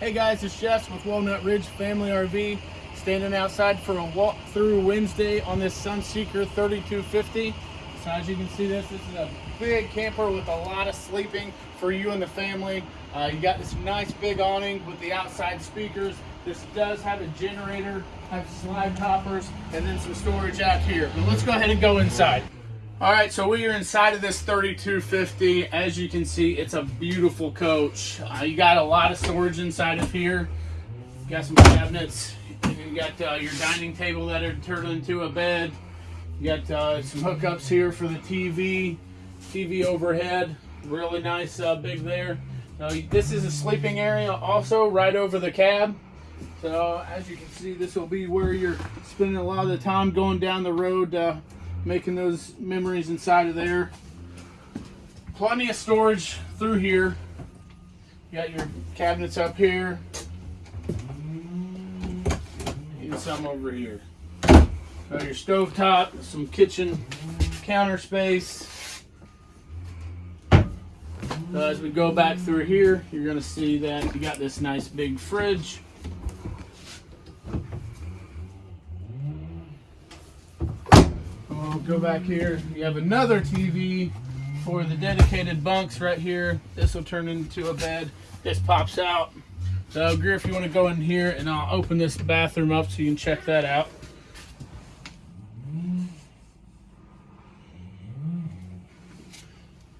Hey guys, it's Jess with Walnut Ridge Family RV, standing outside for a walk through Wednesday on this Sunseeker 3250. So as you can see this, this is a big camper with a lot of sleeping for you and the family. Uh, you got this nice big awning with the outside speakers. This does have a generator, have slide toppers, and then some storage out here. But let's go ahead and go inside. All right, so we are inside of this 3250. As you can see, it's a beautiful coach. Uh, you got a lot of storage inside of here. You got some cabinets. You got uh, your dining table that are turned into a bed. You got uh, some hookups here for the TV, TV overhead. Really nice, uh, big there. This is a sleeping area also right over the cab. So as you can see, this will be where you're spending a lot of the time going down the road uh, making those memories inside of there. Plenty of storage through here. You got your cabinets up here. And some over here. Got your stove top, some kitchen counter space. So as we go back through here, you're gonna see that you got this nice big fridge. We'll go back here. You have another TV for the dedicated bunks right here. This will turn into a bed. This pops out. So if you want to go in here and I'll open this bathroom up so you can check that out.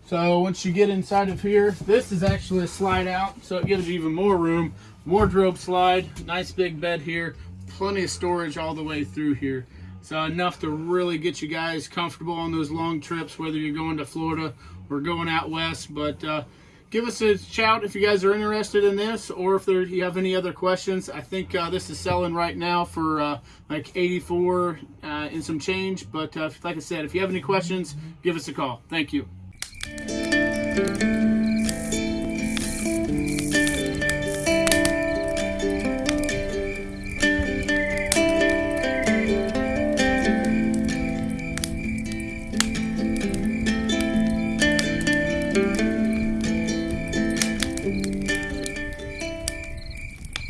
So once you get inside of here, this is actually a slide out, so it gives you even more room. Wardrobe slide, nice big bed here, plenty of storage all the way through here. So enough to really get you guys comfortable on those long trips, whether you're going to Florida or going out west. But uh, give us a shout if you guys are interested in this or if there, you have any other questions. I think uh, this is selling right now for uh, like 84 uh, and some change. But uh, like I said, if you have any questions, give us a call. Thank you.